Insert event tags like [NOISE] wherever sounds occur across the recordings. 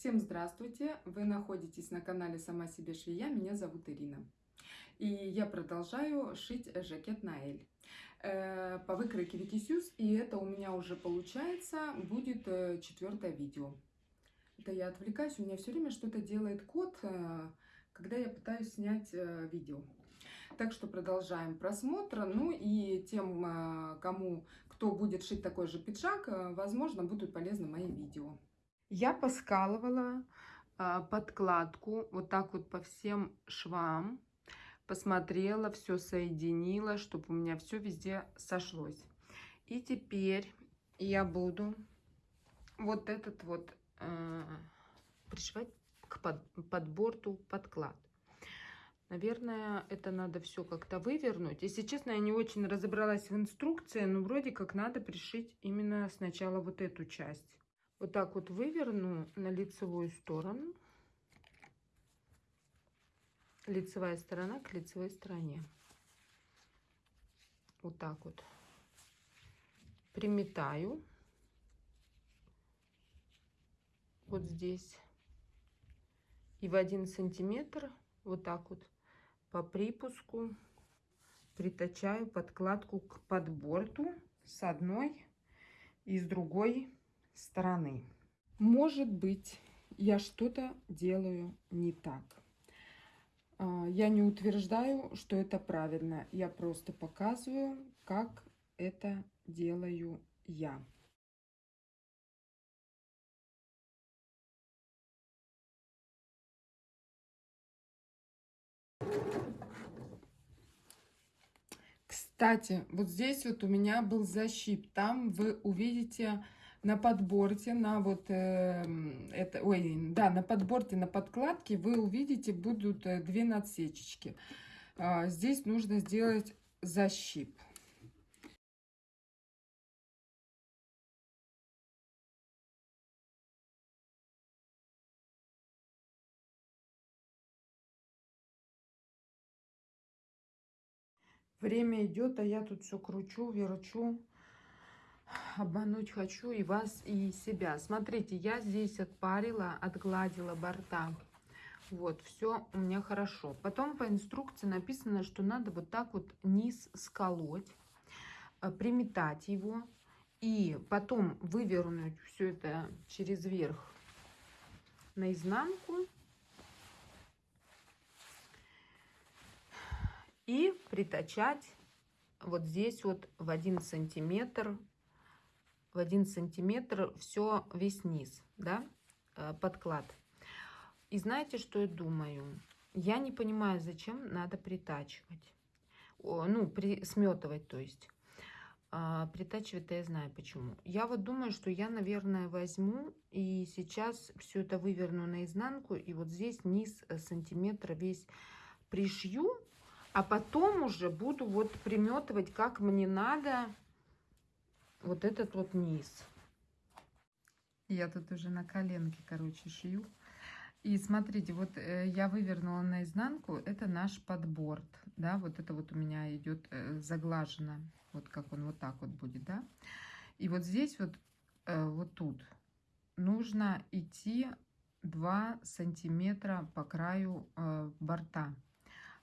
Всем здравствуйте! Вы находитесь на канале Сама себе швея. Меня зовут Ирина. И я продолжаю шить жакет на Эль э, по выкройке Викисюс. И это у меня уже получается будет э, четвертое видео. Это я отвлекаюсь, у меня все время что-то делает кот, э, когда я пытаюсь снять видео. Так что продолжаем просмотр. Ну и тем, кому, кто будет шить такой же пиджак, возможно, будут полезны мои видео. Я поскалывала а, подкладку вот так вот по всем швам. Посмотрела, все соединила, чтобы у меня все везде сошлось. И теперь я буду вот этот вот э, пришивать к под, подборту подклад. Наверное, это надо все как-то вывернуть. Если честно, я не очень разобралась в инструкции, но вроде как надо пришить именно сначала вот эту часть вот так вот выверну на лицевую сторону. Лицевая сторона к лицевой стороне. Вот так вот. Приметаю. Вот здесь. И в один сантиметр вот так вот по припуску притачаю подкладку к подборту с одной и с другой стороны. Может быть, я что-то делаю не так. А, я не утверждаю, что это правильно. Я просто показываю, как это делаю я. Кстати, вот здесь вот у меня был защип. Там вы увидите на подборте, на вот э, это, ой, да, на подборте, на подкладке вы увидите будут э, две надсечечки. А, здесь нужно сделать защип. Время идет, а я тут все кручу, верчу обмануть хочу и вас, и себя. Смотрите, я здесь отпарила, отгладила борта. Вот, все у меня хорошо. Потом по инструкции написано, что надо вот так вот низ сколоть, э, приметать его. И потом вывернуть все это через верх наизнанку. И притачать вот здесь вот в один сантиметр в один сантиметр все весь низ, да, э, подклад. И знаете, что я думаю? Я не понимаю, зачем надо притачивать. Ну, при, сметывать, то есть. А, притачивать-то я знаю почему. Я вот думаю, что я, наверное, возьму и сейчас все это выверну наизнанку. И вот здесь низ э, сантиметра весь пришью. А потом уже буду вот приметывать, как мне надо вот этот вот низ. Я тут уже на коленке, короче, шью. И смотрите, вот э, я вывернула наизнанку, это наш подборд, да, вот это вот у меня идет э, заглажено, вот как он вот так вот будет, да. И вот здесь вот, э, вот тут нужно идти 2 сантиметра по краю борта,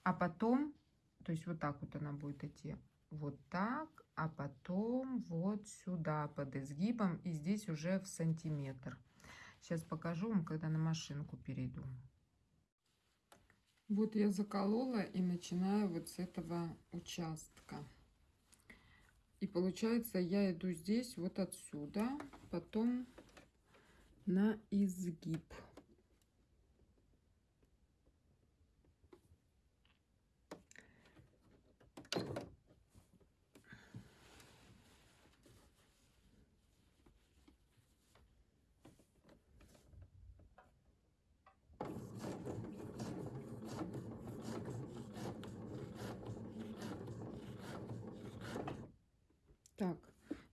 а потом, то есть вот так вот она будет идти, вот так, а потом вот сюда под изгибом и здесь уже в сантиметр. Сейчас покажу вам, когда на машинку перейду. Вот я заколола и начинаю вот с этого участка. И получается я иду здесь вот отсюда, потом на изгиб. Так,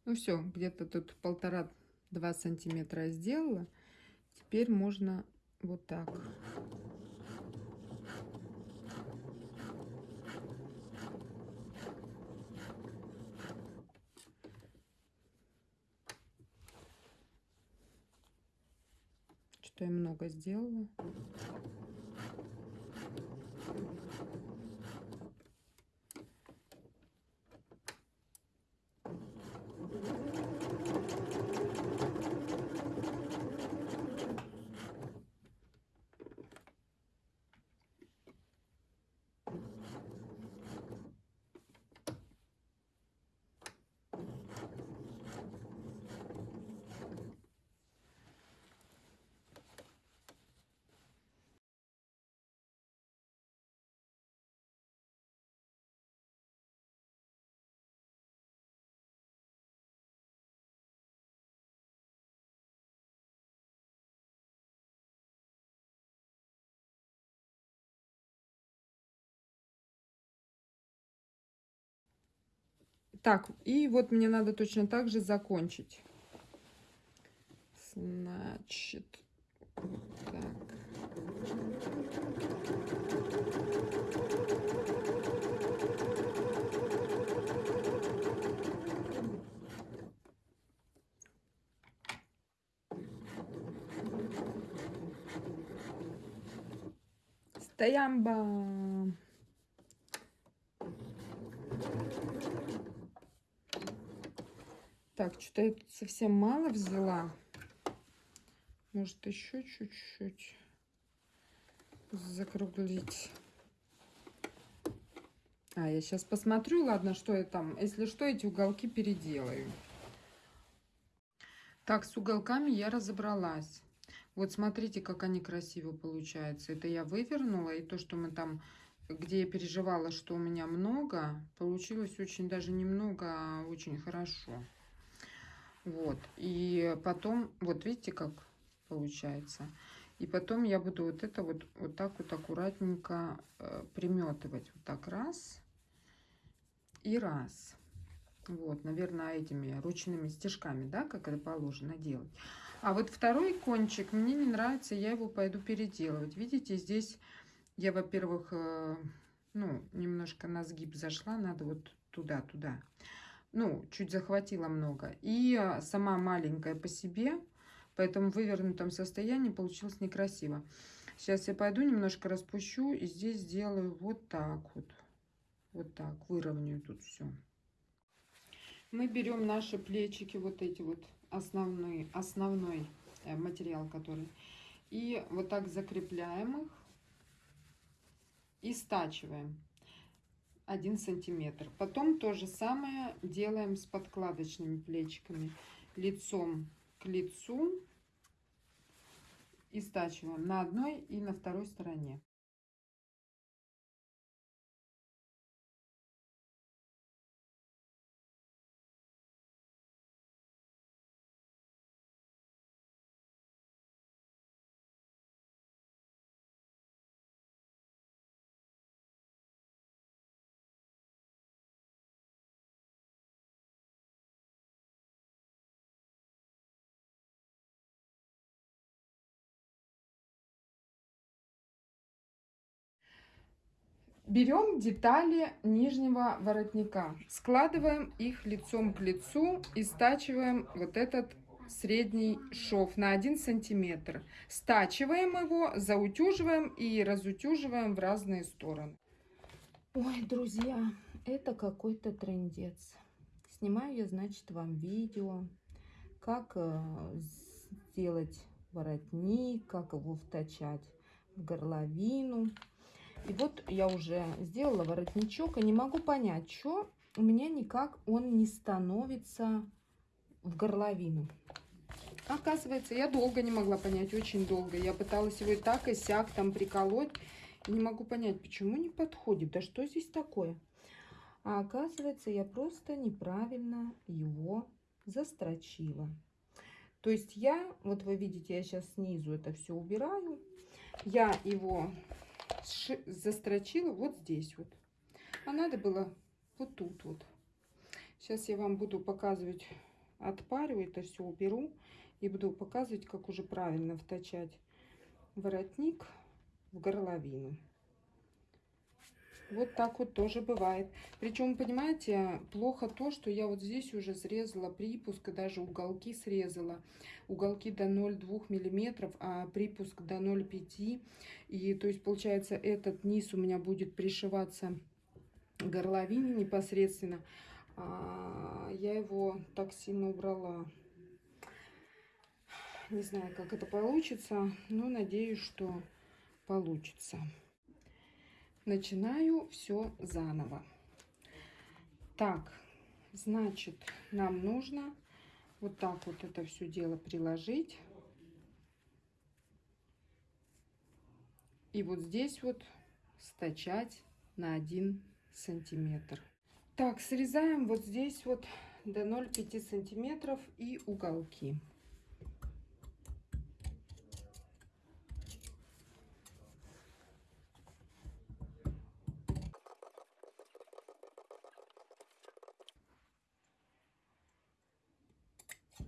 ну все, где-то тут полтора-два сантиметра сделала. Теперь можно вот так. Что я много сделала. Так, и вот мне надо точно так же закончить. Значит, так. Стоямба! Так, что-то я тут совсем мало взяла. Может, еще чуть-чуть закруглить. А, я сейчас посмотрю, ладно, что я там. Если что, эти уголки переделаю. Так, с уголками я разобралась. Вот смотрите, как они красиво получаются. Это я вывернула, и то, что мы там, где я переживала, что у меня много, получилось очень даже немного, а очень хорошо. Вот. И потом, вот видите, как получается. И потом я буду вот это вот, вот так вот аккуратненько э, приметывать. Вот так раз и раз. Вот, наверное, этими ручными стежками, да, как это положено делать. А вот второй кончик мне не нравится, я его пойду переделывать. Видите, здесь я, во-первых, э, ну, немножко на сгиб зашла, надо вот туда-туда ну, чуть захватила много. И а, сама маленькая по себе, поэтому в вывернутом состоянии получилось некрасиво. Сейчас я пойду немножко распущу и здесь сделаю вот так вот. Вот так, выровняю тут все. Мы берем наши плечики, вот эти вот основные, основной э, материал, который. И вот так закрепляем их и стачиваем. 1 сантиметр. Потом то же самое делаем с подкладочными плечиками. Лицом к лицу и стачиваем на одной и на второй стороне. Берем детали нижнего воротника, складываем их лицом к лицу и стачиваем вот этот средний шов на 1 сантиметр. Стачиваем его, заутюживаем и разутюживаем в разные стороны. Ой, друзья, это какой-то трендец. Снимаю я, значит, вам видео, как э, сделать воротник, как его втачать в горловину. И вот я уже сделала воротничок, и не могу понять, что у меня никак он не становится в горловину. Оказывается, я долго не могла понять, очень долго. Я пыталась его и так, и сяк там приколоть. И не могу понять, почему не подходит. Да что здесь такое? А оказывается, я просто неправильно его застрочила. То есть я, вот вы видите, я сейчас снизу это все убираю. Я его застрочила вот здесь вот. А надо было вот тут вот. Сейчас я вам буду показывать, отпарю это все, уберу. И буду показывать, как уже правильно втачать воротник в горловину. Вот так вот тоже бывает. Причем, понимаете, плохо то, что я вот здесь уже срезала припуск, даже уголки срезала. Уголки до 0,2 миллиметров, а припуск до 0,5. И то есть, получается, этот низ у меня будет пришиваться горловине непосредственно. А я его так сильно убрала. Не знаю, как это получится, но надеюсь, что получится начинаю все заново. Так, значит, нам нужно вот так вот это все дело приложить. И вот здесь вот стачать на 1 сантиметр. Так, срезаем вот здесь вот до 0,5 сантиметров и уголки.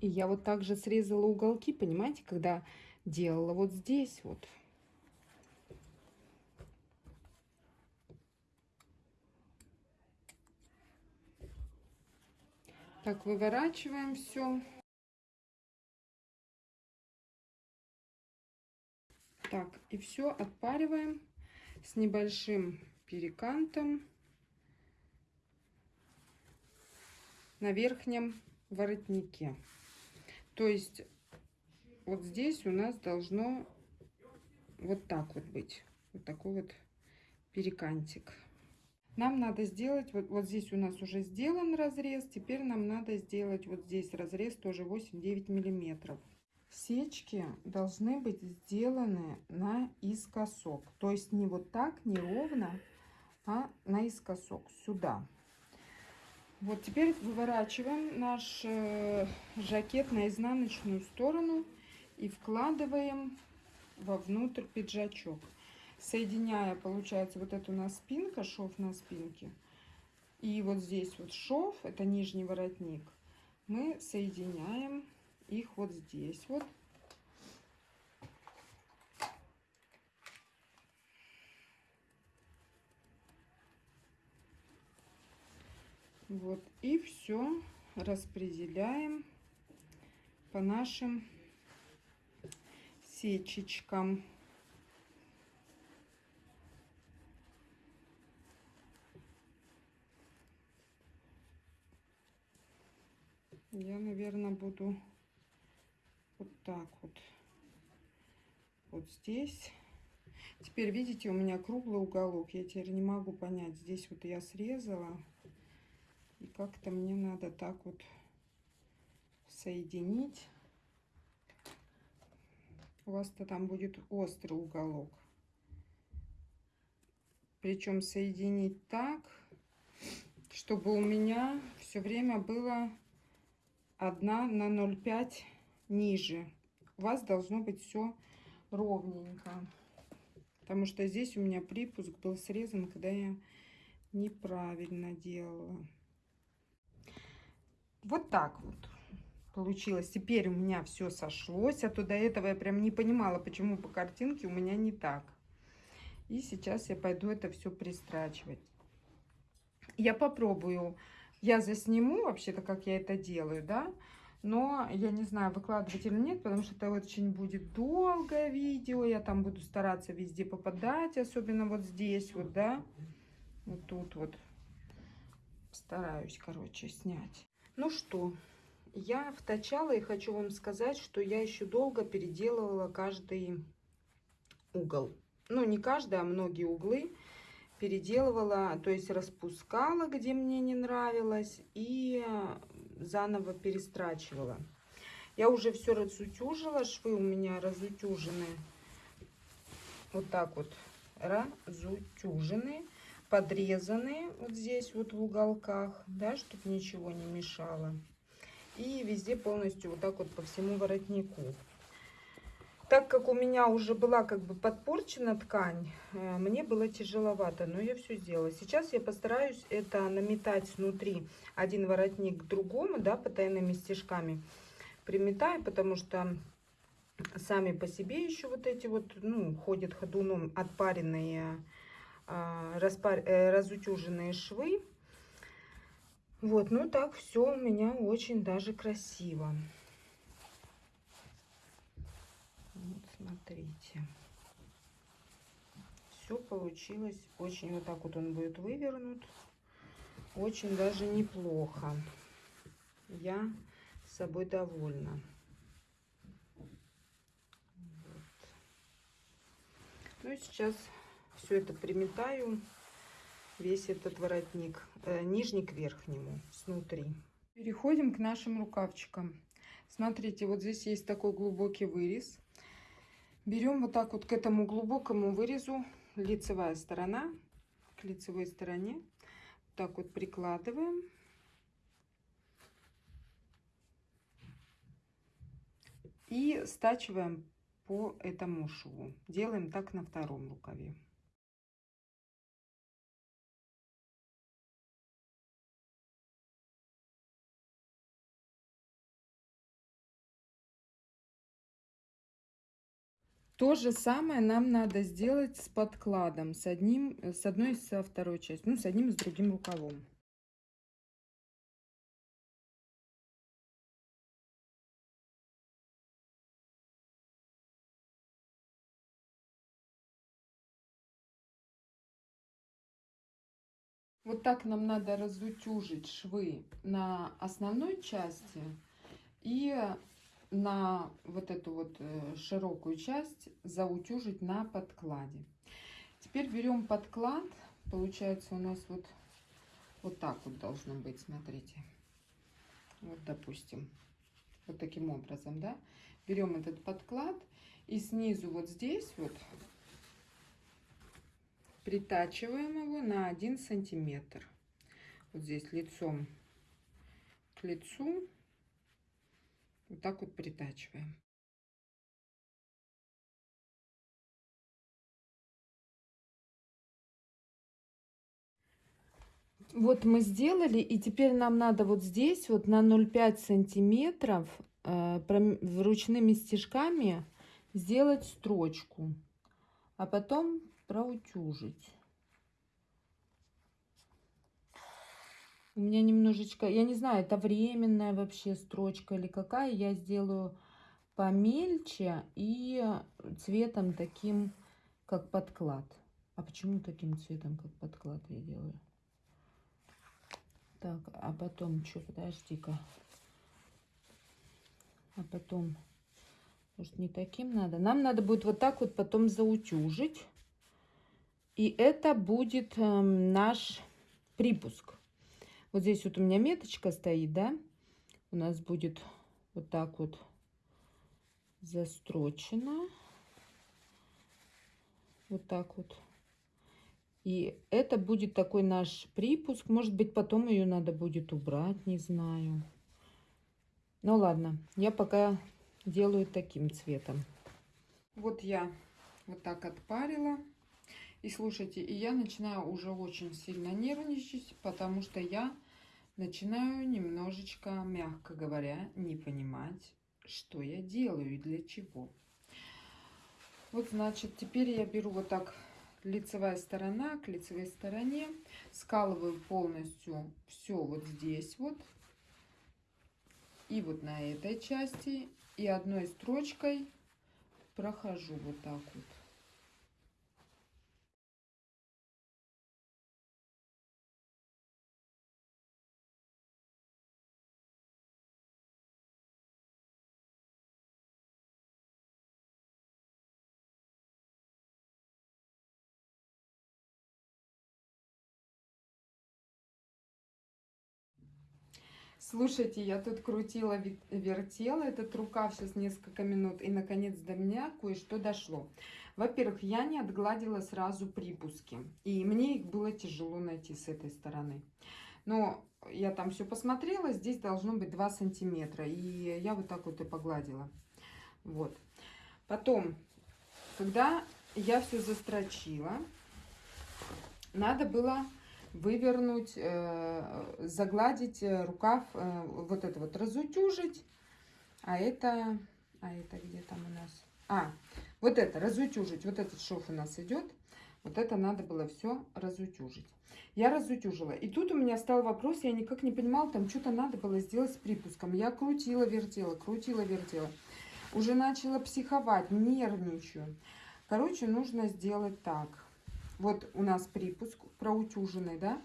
И я вот так же срезала уголки, понимаете, когда делала вот здесь вот. Так, выворачиваем все. Так, и все отпариваем с небольшим перекантом на верхнем воротнике. То есть вот здесь у нас должно вот так вот быть. Вот такой вот перекантик. Нам надо сделать, вот, вот здесь у нас уже сделан разрез, теперь нам надо сделать вот здесь разрез тоже 8-9 миллиметров. Сечки должны быть сделаны наискосок, то есть не вот так, не ровно, а наискосок, сюда. Вот теперь выворачиваем наш э, жакет на изнаночную сторону и вкладываем вовнутрь пиджачок. Соединяя, получается, вот это у нас спинка, шов на спинке. И вот здесь вот шов, это нижний воротник. Мы соединяем их вот здесь вот. Вот, и все распределяем по нашим сечечкам. Я, наверное, буду вот так вот. Вот здесь. Теперь, видите, у меня круглый уголок. Я теперь не могу понять. Здесь вот я срезала. И как-то мне надо так вот соединить. У вас-то там будет острый уголок. Причем соединить так, чтобы у меня все время было 1 на 0,5 ниже. У вас должно быть все ровненько. Потому что здесь у меня припуск был срезан, когда я неправильно делала. Вот так вот получилось. Теперь у меня все сошлось, а то до этого я прям не понимала, почему по картинке у меня не так. И сейчас я пойду это все пристрачивать. Я попробую, я засниму вообще-то, как я это делаю, да, но я не знаю, выкладывать или нет, потому что это очень будет долгое видео, я там буду стараться везде попадать, особенно вот здесь вот, да, вот тут вот, стараюсь, короче, снять. Ну что, я втачала и хочу вам сказать, что я еще долго переделывала каждый угол. Ну, не каждый, а многие углы переделывала, то есть распускала, где мне не нравилось, и заново перестрачивала. Я уже все разутюжила, швы у меня разутюжены. Вот так вот разутюжены подрезаны вот здесь вот в уголках, да, чтобы ничего не мешало. И везде полностью вот так вот по всему воротнику. Так как у меня уже была как бы подпорчена ткань, э, мне было тяжеловато, но я все сделала. Сейчас я постараюсь это наметать внутри один воротник к другому, да, потайными стежками приметаю, потому что сами по себе еще вот эти вот, ну, ходят ходуном отпаренные разутюженные швы. Вот, ну так все у меня очень даже красиво. Вот, смотрите. Все получилось очень вот так вот он будет вывернут. Очень даже неплохо. Я с собой довольна. Ну и сейчас все это приметаю, весь этот воротник, э, нижний к верхнему, снутри. Переходим к нашим рукавчикам. Смотрите, вот здесь есть такой глубокий вырез. Берем вот так вот к этому глубокому вырезу, лицевая сторона, к лицевой стороне, так вот прикладываем. И стачиваем по этому шву. Делаем так на втором рукаве. То же самое нам надо сделать с подкладом, с, одним, с одной и со второй частью, ну, с одним и с другим рукавом. Вот так нам надо разутюжить швы на основной части и на вот эту вот э, широкую часть заутюжить на подкладе. Теперь берем подклад. Получается у нас вот, вот так вот должно быть, смотрите. Вот, допустим, вот таким образом, да. Берем этот подклад и снизу вот здесь вот притачиваем его на один сантиметр. Вот здесь лицом к лицу. Вот так вот притачиваем. Вот мы сделали, и теперь нам надо вот здесь вот на 0,5 сантиметров э, ручными стежками сделать строчку, а потом проутюжить. У меня немножечко, я не знаю, это временная вообще строчка или какая. Я сделаю помельче и цветом таким, как подклад. А почему таким цветом, как подклад я делаю? Так, а потом что, подожди-ка. А потом, может, не таким надо? Нам надо будет вот так вот потом заутюжить. И это будет э, наш припуск. Вот здесь вот у меня меточка стоит, да? У нас будет вот так вот застрочено. Вот так вот. И это будет такой наш припуск. Может быть, потом ее надо будет убрать, не знаю. Ну ладно, я пока делаю таким цветом. Вот я вот так отпарила. И слушайте, и я начинаю уже очень сильно нервничать, потому что я начинаю немножечко, мягко говоря, не понимать, что я делаю и для чего. Вот, значит, теперь я беру вот так лицевая сторона к лицевой стороне, скалываю полностью все вот здесь вот, и вот на этой части, и одной строчкой прохожу вот так вот. Слушайте, я тут крутила, вертела этот рукав сейчас несколько минут, и наконец до меня кое-что дошло. Во-первых, я не отгладила сразу припуски, и мне их было тяжело найти с этой стороны. Но я там все посмотрела, здесь должно быть 2 сантиметра, и я вот так вот и погладила. Вот. Потом, когда я все застрочила, надо было вывернуть, э, загладить э, рукав, э, вот это вот разутюжить. А это, а это где там у нас? А, вот это, разутюжить, вот этот шов у нас идет. Вот это надо было все разутюжить. Я разутюжила. И тут у меня стал вопрос, я никак не понимала, там что-то надо было сделать с припуском. Я крутила, вертела, крутила, вертела. Уже начала психовать, нервничаю. Короче, нужно сделать так. Вот у нас припуск проутюженный, да?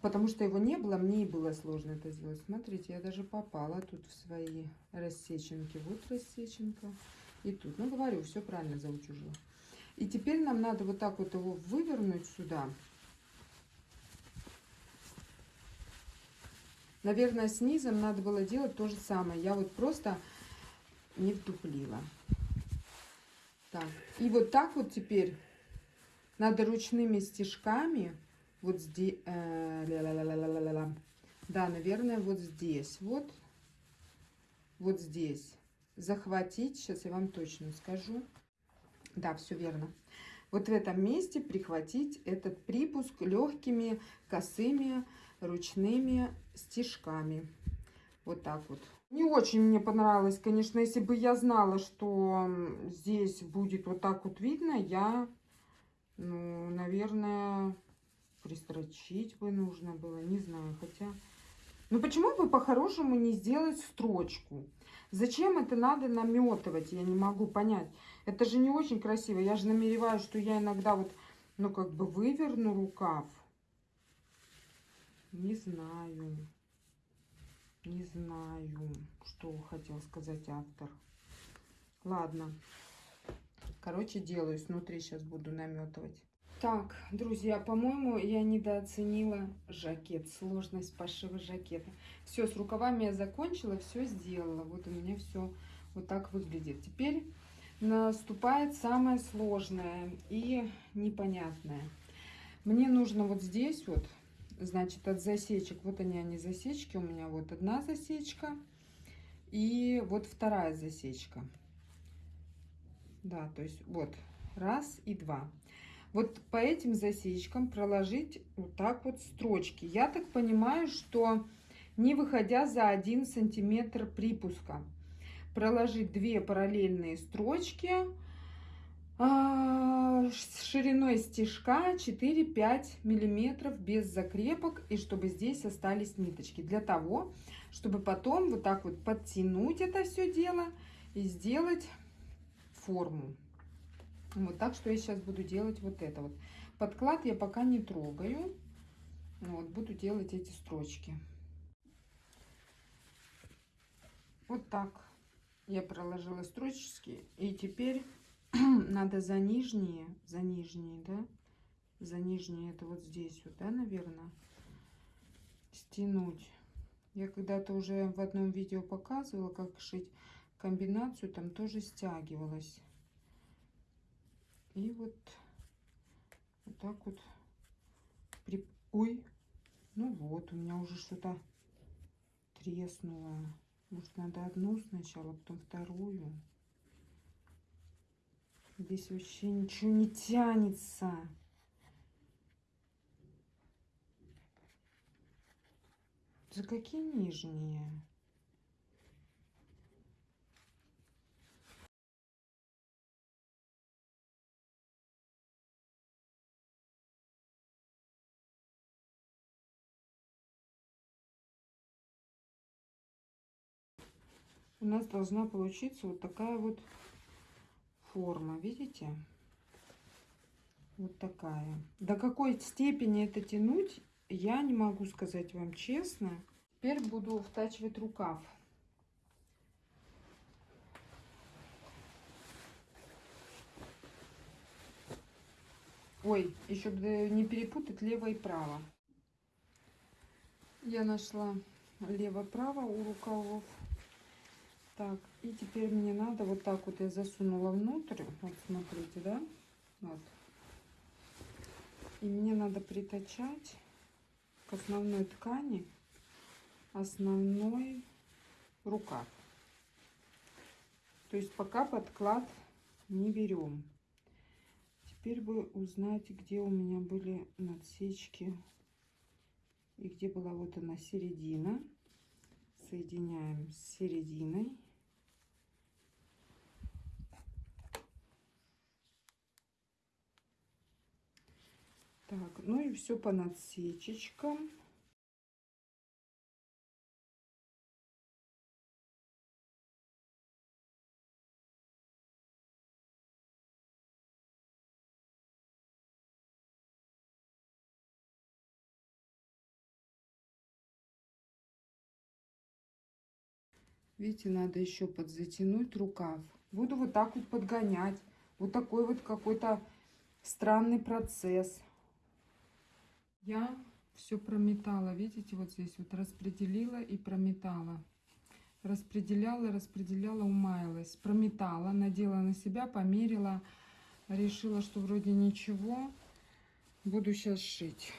Потому что его не было, мне и было сложно это сделать. Смотрите, я даже попала тут в свои рассеченки. Вот рассеченка. И тут. Ну, говорю, все правильно заутюжила. И теперь нам надо вот так вот его вывернуть сюда. Наверное, с низом надо было делать то же самое. Я вот просто не вдуплила. Так, и вот так вот теперь надо ручными стежками вот здесь, э, да, наверное, вот здесь, вот, вот здесь. Захватить, сейчас я вам точно скажу, да, все верно, вот в этом месте прихватить этот припуск легкими косыми ручными стежками, вот так вот. Не очень мне понравилось, конечно, если бы я знала, что здесь будет вот так вот видно, я, ну, наверное, пристрочить бы нужно было, не знаю, хотя... Ну почему бы по-хорошему не сделать строчку? Зачем это надо наметывать, я не могу понять. Это же не очень красиво. Я же намереваюсь, что я иногда вот, ну как бы выверну рукав. Не знаю. Не знаю, что хотел сказать автор. Ладно. Короче, делаю. Снутри сейчас буду наметывать. Так, друзья, по-моему, я недооценила жакет, сложность пошива жакета. Все, с рукавами я закончила, все сделала. Вот у меня все вот так выглядит. Теперь наступает самое сложное и непонятное. Мне нужно вот здесь вот, значит, от засечек, вот они, они засечки, у меня вот одна засечка и вот вторая засечка. Да, то есть вот раз и два вот по этим засечкам проложить вот так вот строчки. Я так понимаю, что не выходя за 1 сантиметр припуска, проложить две параллельные строчки а, с шириной стежка 4-5 миллиметров без закрепок и чтобы здесь остались ниточки для того чтобы потом вот так вот подтянуть это все дело и сделать форму вот, так что я сейчас буду делать вот это вот. Подклад я пока не трогаю. Вот, буду делать эти строчки. Вот так я проложила строчки. И теперь [CLEARS THROAT] надо за нижние, за нижние, да, за нижние, это вот здесь вот, да, наверное, стянуть. Я когда-то уже в одном видео показывала, как шить комбинацию, там тоже стягивалась. И вот, вот так вот. При... Ой, ну вот, у меня уже что-то треснуло. Может, надо одну сначала, потом вторую. Здесь вообще ничего не тянется. За какие нижние? У нас должна получиться вот такая вот форма, видите? Вот такая. До какой степени это тянуть, я не могу сказать вам честно. Теперь буду втачивать рукав. Ой, еще не перепутать лево и право. Я нашла лево-право у рукавов. Так, и теперь мне надо вот так вот я засунула внутрь. Вот смотрите, да? Вот. И мне надо притачать к основной ткани основной рукав. То есть пока подклад не берем. Теперь бы узнать, где у меня были надсечки и где была вот она середина. Соединяем с серединой. Так, ну и все по надсечечкам. Видите, надо еще подзатянуть рукав. Буду вот так вот подгонять. Вот такой вот какой-то странный процесс. Я все прометала, видите, вот здесь вот распределила и прометала. Распределяла, распределяла, умаялась. Прометала, надела на себя, померила. Решила, что вроде ничего. Буду сейчас шить.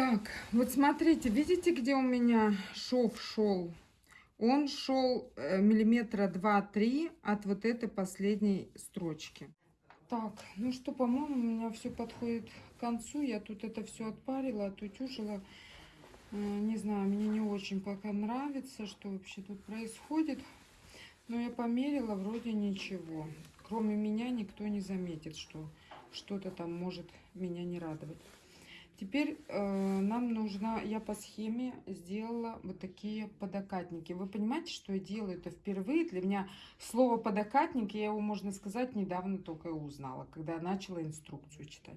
Так, вот смотрите, видите, где у меня шов шел? Он шел э, миллиметра два-три от вот этой последней строчки. Так, ну что, по-моему, у меня все подходит к концу. Я тут это все отпарила, отутюжила. Э, не знаю, мне не очень пока нравится, что вообще тут происходит. Но я померила, вроде ничего. Кроме меня никто не заметит, что что-то там может меня не радовать. Теперь э, нам нужно, я по схеме сделала вот такие подокатники. Вы понимаете, что я делаю это впервые? Для меня слово подокатник, я его, можно сказать, недавно только узнала, когда начала инструкцию читать.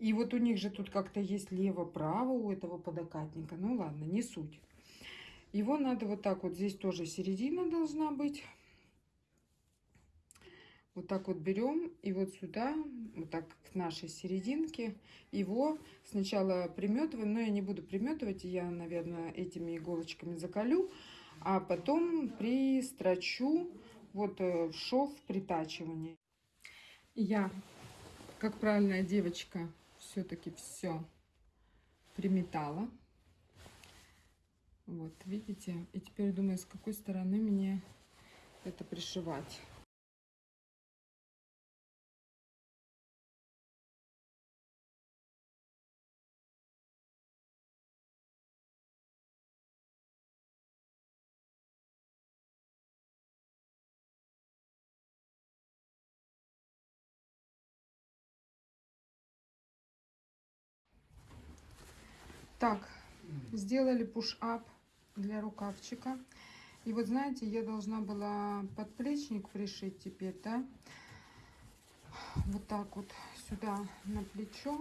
И вот у них же тут как-то есть лево-право у этого подокатника. Ну ладно, не суть. Его надо вот так вот, здесь тоже середина должна быть. Вот так вот берем и вот сюда, вот так к нашей серединке, его сначала приметываем, но я не буду приметывать, я, наверное, этими иголочками закалю, а потом пристрочу вот э, в шов притачивания. Я, как правильная девочка, все-таки все приметала. Вот, видите? И теперь думаю, с какой стороны мне это пришивать. Так, сделали пуш-ап для рукавчика. И вот знаете, я должна была подплечник пришить теперь, да? Вот так вот сюда на плечо.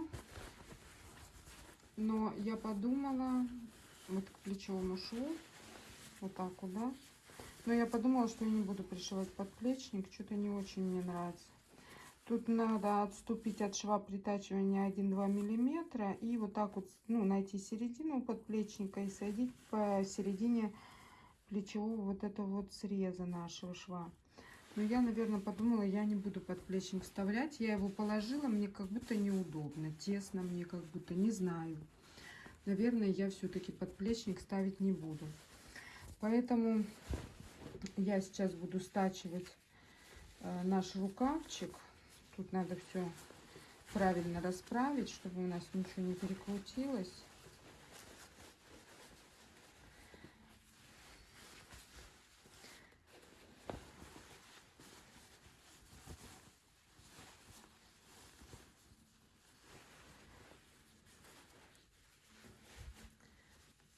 Но я подумала, вот к плечевому шву, вот так вот, да? Но я подумала, что я не буду пришивать подплечник, что-то не очень мне нравится. Тут надо отступить от шва притачивания 1-2 миллиметра и вот так вот ну, найти середину подплечника и садить по середине плечевого вот этого вот среза нашего шва. Но я, наверное, подумала, я не буду подплечник вставлять. Я его положила, мне как будто неудобно, тесно мне как будто, не знаю. Наверное, я все-таки подплечник ставить не буду. Поэтому я сейчас буду стачивать э, наш рукавчик. Тут надо все правильно расправить, чтобы у нас ничего не перекрутилось.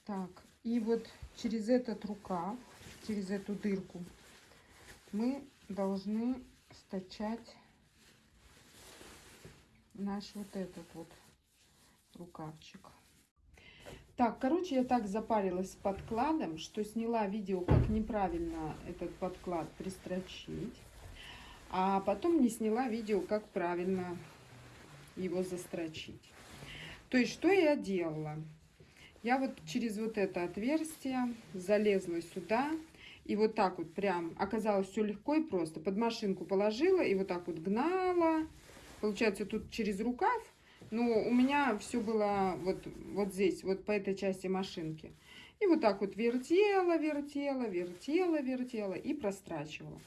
Так, и вот через этот рукав, через эту дырку мы должны стачать наш вот этот вот рукавчик. Так, короче, я так запарилась с подкладом, что сняла видео, как неправильно этот подклад пристрочить. А потом не сняла видео, как правильно его застрочить. То есть, что я делала? Я вот через вот это отверстие залезла сюда. И вот так вот прям оказалось все легко и просто. Под машинку положила и вот так вот гнала получается, тут через рукав, но у меня все было вот, вот здесь, вот по этой части машинки. И вот так вот вертела, вертела, вертела, вертела и прострачивала.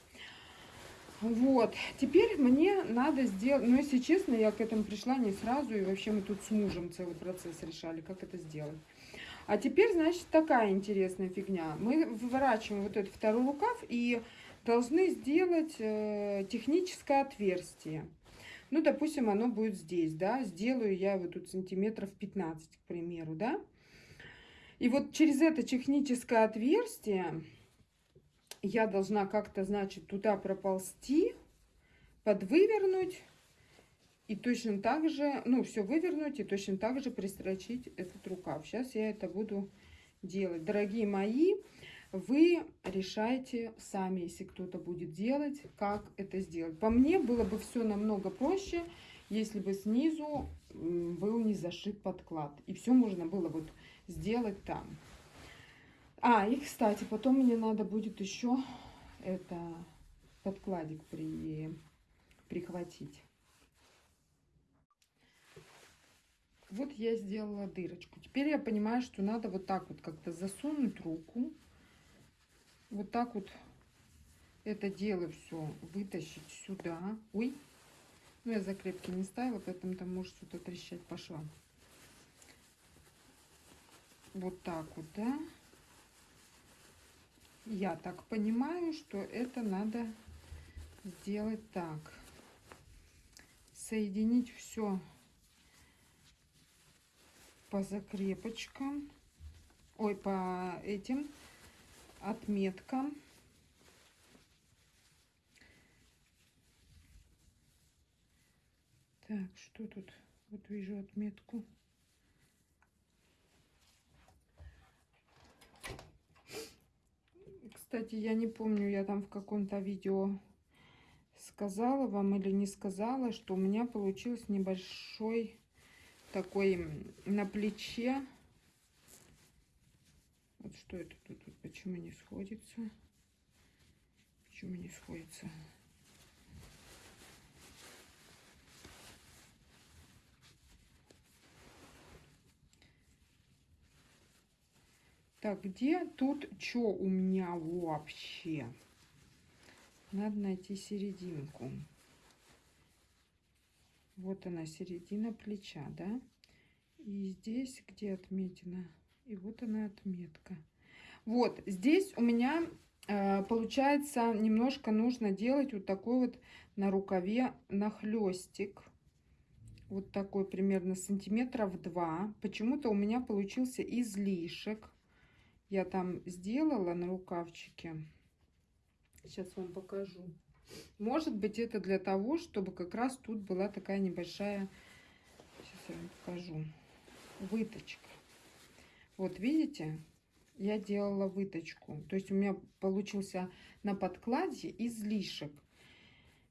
Вот, теперь мне надо сделать, ну, если честно, я к этому пришла не сразу, и вообще мы тут с мужем целый процесс решали, как это сделать. А теперь, значит, такая интересная фигня. Мы выворачиваем вот этот второй рукав и должны сделать э, техническое отверстие. Ну, допустим, оно будет здесь, да, сделаю я его тут сантиметров 15, к примеру, да. И вот через это техническое отверстие я должна как-то, значит, туда проползти, подвывернуть и точно так же, ну, все вывернуть и точно так же пристрочить этот рукав. Сейчас я это буду делать. Дорогие мои, вы решайте сами, если кто-то будет делать, как это сделать. По мне было бы все намного проще, если бы снизу был не зашит подклад. И все можно было вот сделать там. А, и, кстати, потом мне надо будет еще это подкладик при, прихватить. Вот я сделала дырочку. Теперь я понимаю, что надо вот так вот как-то засунуть руку. Вот так вот это дело все вытащить сюда. Ой, ну я закрепки не ставила, поэтому там может что-то трещать по. Вот так вот, да. Я так понимаю, что это надо сделать так. Соединить все по закрепочкам. Ой, по этим отметкам. Так, что тут? Вот вижу отметку. Кстати, я не помню, я там в каком-то видео сказала вам или не сказала, что у меня получился небольшой такой на плече. Вот что это тут, почему не сходится? Почему не сходится? Так, где тут что у меня вообще? Надо найти серединку. Вот она, середина плеча, да? И здесь где отметина? И вот она отметка. Вот, здесь у меня э, получается немножко нужно делать вот такой вот на рукаве нахлестик. Вот такой примерно сантиметров два. Почему-то у меня получился излишек я там сделала на рукавчике. Сейчас вам покажу. Может быть, это для того, чтобы как раз тут была такая небольшая, сейчас я вам покажу, выточка. Вот видите, я делала выточку. То есть у меня получился на подкладе излишек.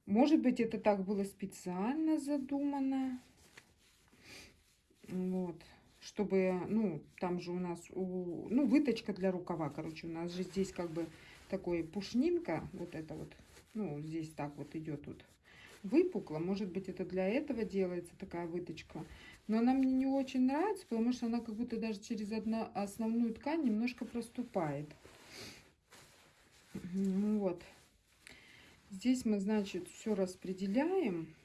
Может быть, это так было специально задумано. Вот чтобы, ну, там же у нас, у, ну, выточка для рукава, короче, у нас же здесь как бы такой пушнинка, вот это вот, ну, здесь так вот идет тут выпукло, может быть, это для этого делается такая выточка, но она мне не очень нравится, потому что она как будто даже через одну основную ткань немножко проступает. Вот. Здесь мы, значит, все распределяем.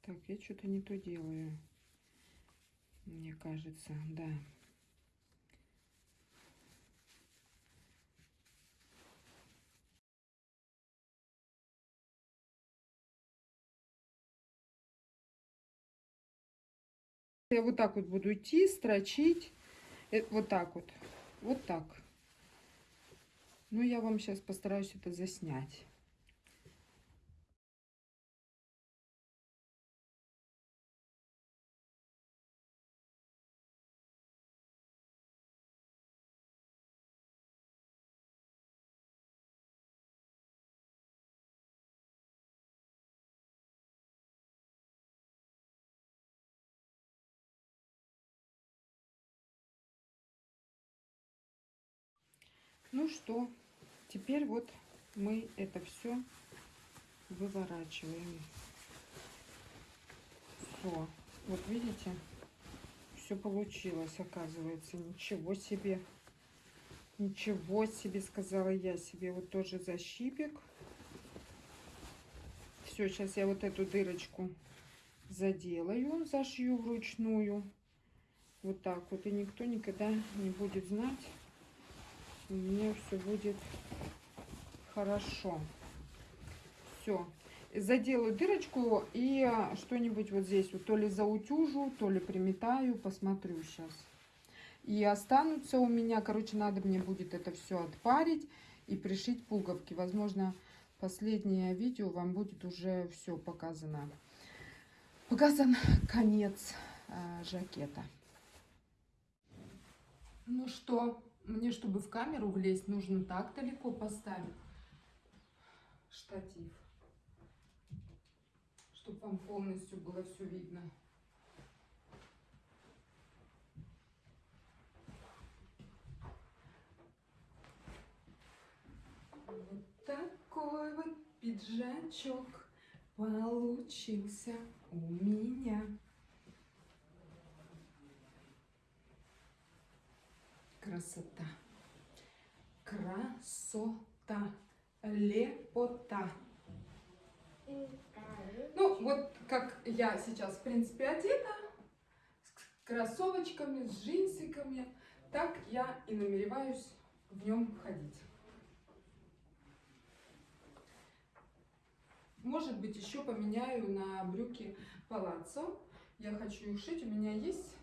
Так, я что-то не то делаю. Мне кажется, да. Я вот так вот буду идти, строчить. Э, вот так вот. Вот так. Ну, я вам сейчас постараюсь это заснять. Ну что, теперь вот мы это все выворачиваем. Все. Вот видите, все получилось, оказывается. Ничего себе. Ничего себе, сказала я себе. Вот тоже защипик. Все, сейчас я вот эту дырочку заделаю, зашью вручную. Вот так вот. И никто никогда не будет знать. У меня все будет хорошо. Все. Заделаю дырочку и что-нибудь вот здесь вот то ли заутюжу, то ли приметаю, посмотрю сейчас. И останутся у меня, короче, надо мне будет это все отпарить и пришить пуговки. Возможно, последнее видео вам будет уже все показано. Показан конец э, жакета. Ну что, мне, чтобы в камеру влезть, нужно так далеко поставить штатив, чтобы вам полностью было все видно. Вот такой вот пиджачок получился у меня. Красота. Красота. Лепота. Ну, вот как я сейчас, в принципе, одета, с кроссовочками, с джинсиками, так я и намереваюсь в нем ходить. Может быть, еще поменяю на брюки палаццо. Я хочу их шить. У меня есть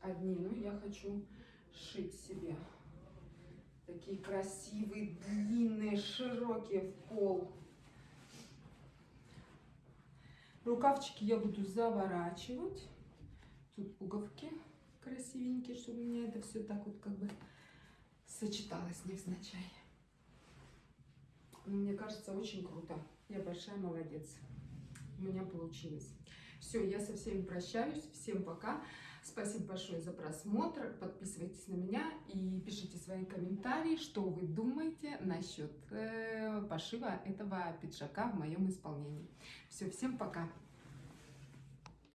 одни, но я хочу шить себе. Такие красивые, длинные, широкие в пол. Рукавчики я буду заворачивать. Тут пуговки красивенькие, чтобы у меня это все так вот как бы сочеталось невзначай. Но мне кажется, очень круто. Я большая молодец. У меня получилось. Все, я со всеми прощаюсь. Всем пока. Спасибо большое за просмотр. Подписывайтесь на меня и пишите свои комментарии, что вы думаете насчет э, пошива этого пиджака в моем исполнении. Все, всем пока.